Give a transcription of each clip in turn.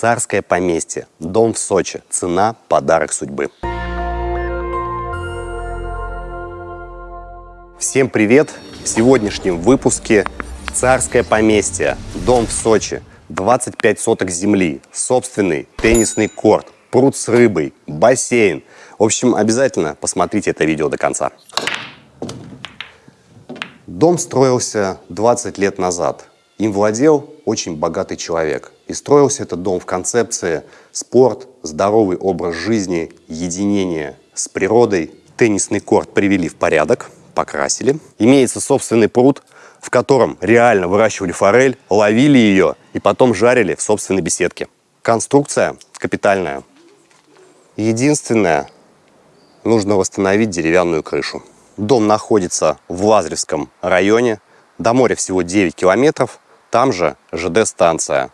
Царское поместье. Дом в Сочи. Цена – подарок судьбы. Всем привет! В сегодняшнем выпуске Царское поместье. Дом в Сочи. 25 соток земли, собственный теннисный корт, пруд с рыбой, бассейн. В общем, обязательно посмотрите это видео до конца. Дом строился 20 лет назад. Им владел очень богатый человек. И строился этот дом в концепции спорт, здоровый образ жизни, единение с природой. Теннисный корт привели в порядок, покрасили. Имеется собственный пруд, в котором реально выращивали форель, ловили ее и потом жарили в собственной беседке. Конструкция капитальная. Единственное, нужно восстановить деревянную крышу. Дом находится в Лазаревском районе. До моря всего 9 километров. Там же ЖД-станция.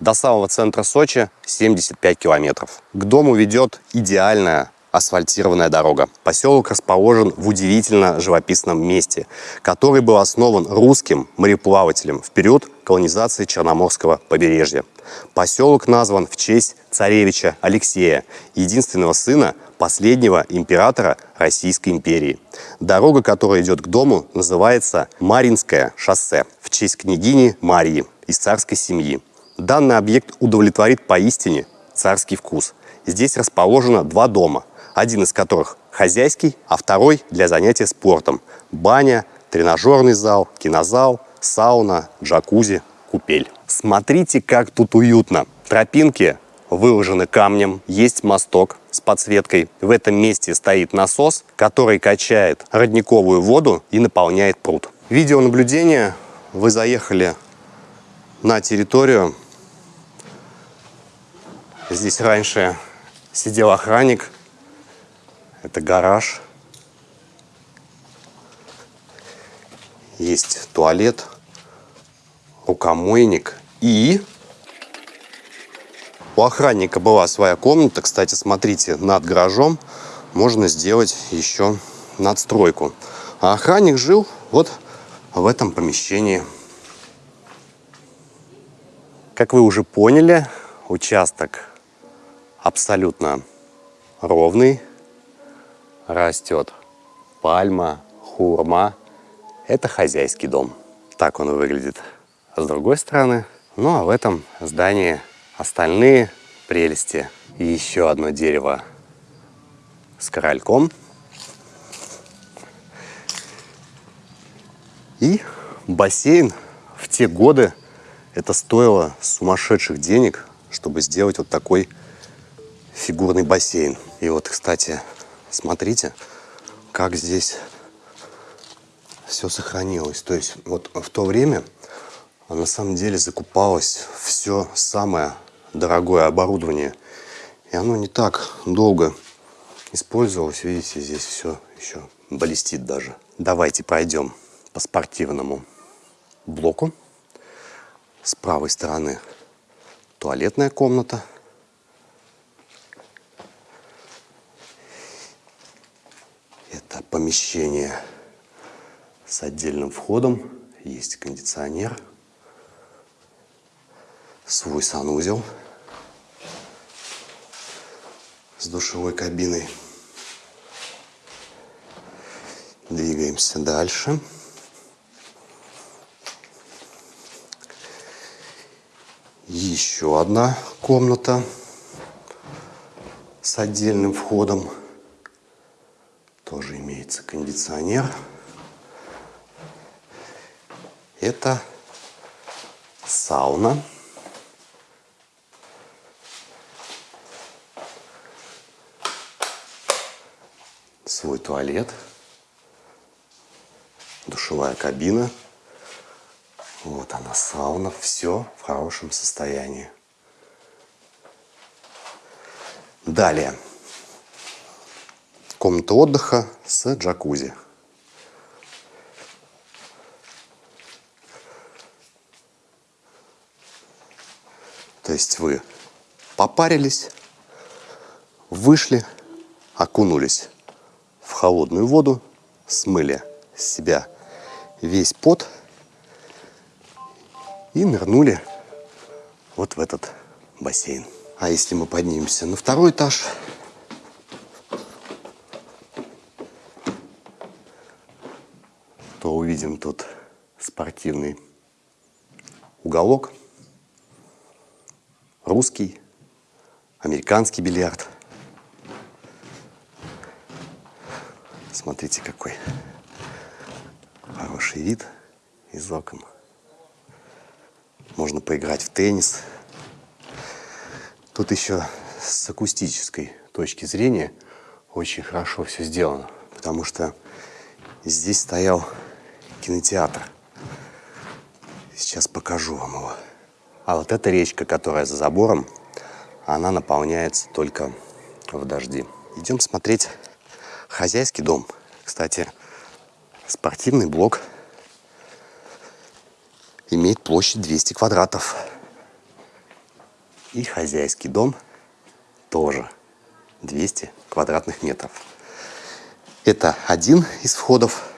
До самого центра Сочи 75 километров. К дому ведет идеальная асфальтированная дорога. Поселок расположен в удивительно живописном месте, который был основан русским мореплавателем в период колонизации Черноморского побережья. Поселок назван в честь царевича Алексея, единственного сына последнего императора Российской империи. Дорога, которая идет к дому, называется Маринское шоссе в честь княгини Марии из царской семьи. Данный объект удовлетворит поистине царский вкус. Здесь расположено два дома, один из которых хозяйский, а второй для занятия спортом. Баня, тренажерный зал, кинозал, сауна, джакузи, купель. Смотрите, как тут уютно. Тропинки выложены камнем, есть мосток с подсветкой. В этом месте стоит насос, который качает родниковую воду и наполняет пруд. Видеонаблюдение. Вы заехали на территорию. Здесь раньше сидел охранник. Это гараж. Есть туалет, рукомойник и у охранника была своя комната. Кстати, смотрите, над гаражом можно сделать еще надстройку. А охранник жил вот в этом помещении. Как вы уже поняли, участок абсолютно ровный. Растет пальма, хурма. Это хозяйский дом. Так он выглядит с другой стороны. Ну а в этом здании остальные прелести. Еще одно дерево с корольком. И бассейн в те годы это стоило сумасшедших денег, чтобы сделать вот такой фигурный бассейн. И вот, кстати, смотрите, как здесь все сохранилось. То есть вот в то время на самом деле закупалось все самое дорогое оборудование. И оно не так долго использовалось. Видите, здесь все еще блестит даже. Давайте пройдем по спортивному блоку. С правой стороны туалетная комната. Это помещение с отдельным входом. Есть кондиционер свой санузел с душевой кабиной. Двигаемся дальше. Еще одна комната с отдельным входом. Тоже имеется кондиционер. Это сауна. свой туалет, душевая кабина. Вот она, сауна. Все в хорошем состоянии. Далее. Комната отдыха с джакузи. То есть вы попарились, вышли, окунулись в холодную воду, смыли с себя весь пот и нырнули вот в этот бассейн. А если мы поднимемся на второй этаж, то увидим тут спортивный уголок, русский, американский бильярд. Смотрите, какой хороший вид из окон. Можно поиграть в теннис. Тут еще с акустической точки зрения очень хорошо все сделано, потому что здесь стоял кинотеатр. Сейчас покажу вам его. А вот эта речка, которая за забором, она наполняется только в дожди. Идем смотреть хозяйский дом. Кстати, спортивный блок имеет площадь 200 квадратов. И хозяйский дом тоже 200 квадратных метров. Это один из входов.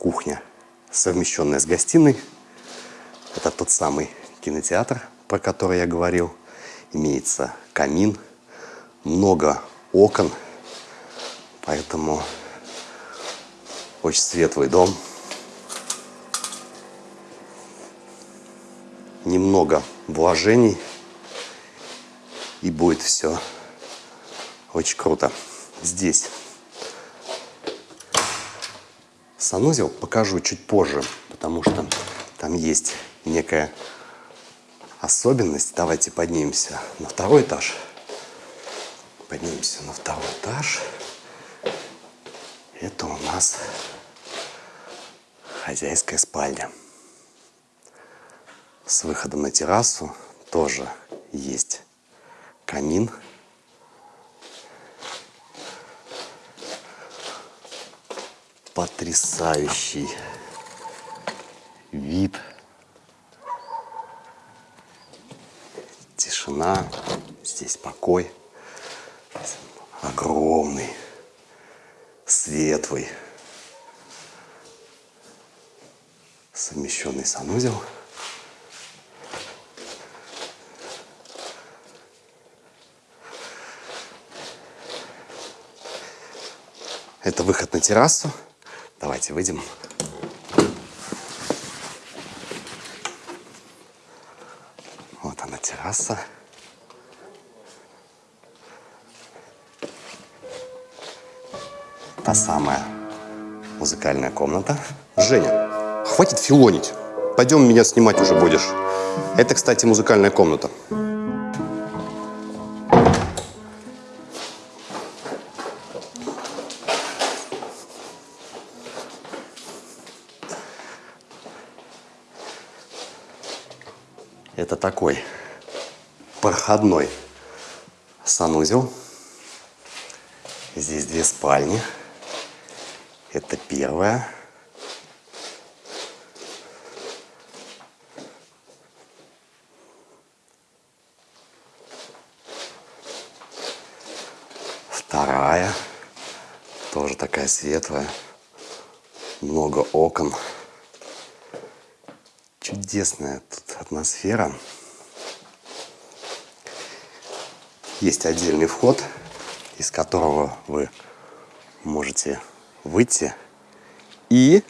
Кухня, совмещенная с гостиной. Это тот самый кинотеатр, про который я говорил. Имеется камин, много окон. Поэтому очень светлый дом. Немного вложений. И будет все очень круто. Здесь санузел покажу чуть позже, потому что там есть некая особенность. Давайте поднимемся на второй этаж. Поднимемся на второй этаж. Это у нас хозяйская спальня. С выходом на террасу тоже есть камин. Потрясающий вид. Тишина. Здесь покой. Огромный светлый, совмещенный санузел. Это выход на террасу. Давайте выйдем. Вот она терраса. та самая музыкальная комната. Женя, хватит филонить. Пойдем меня снимать уже будешь. Это, кстати, музыкальная комната. Это такой проходной санузел. Здесь две спальни. Это первая. Вторая. Тоже такая светлая. Много окон. Чудесная тут атмосфера. Есть отдельный вход, из которого вы можете выйти и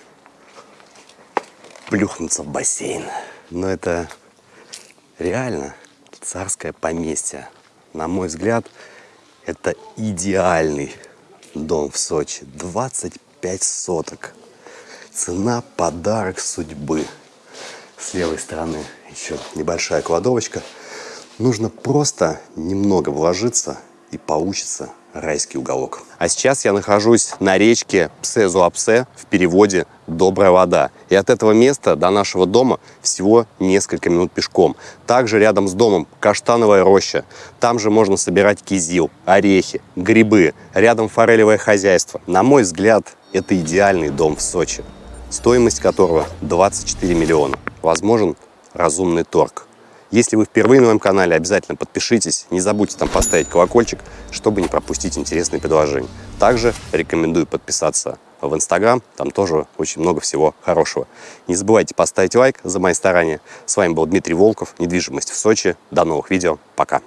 плюхнуться в бассейн. Но это реально царское поместье. На мой взгляд, это идеальный дом в Сочи. 25 соток. Цена – подарок судьбы. С левой стороны еще небольшая кладовочка. Нужно просто немного вложиться и получится райский уголок. А сейчас я нахожусь на речке Псе-Зуапсе, в переводе «Добрая вода». И от этого места до нашего дома всего несколько минут пешком. Также рядом с домом каштановая роща. Там же можно собирать кизил, орехи, грибы. Рядом форелевое хозяйство. На мой взгляд, это идеальный дом в Сочи, стоимость которого 24 миллиона. Возможен разумный торг. Если вы впервые на моем канале, обязательно подпишитесь. Не забудьте там поставить колокольчик, чтобы не пропустить интересные предложения. Также рекомендую подписаться в Инстаграм, там тоже очень много всего хорошего. Не забывайте поставить лайк за мои старания. С вами был Дмитрий Волков, недвижимость в Сочи. До новых видео, пока!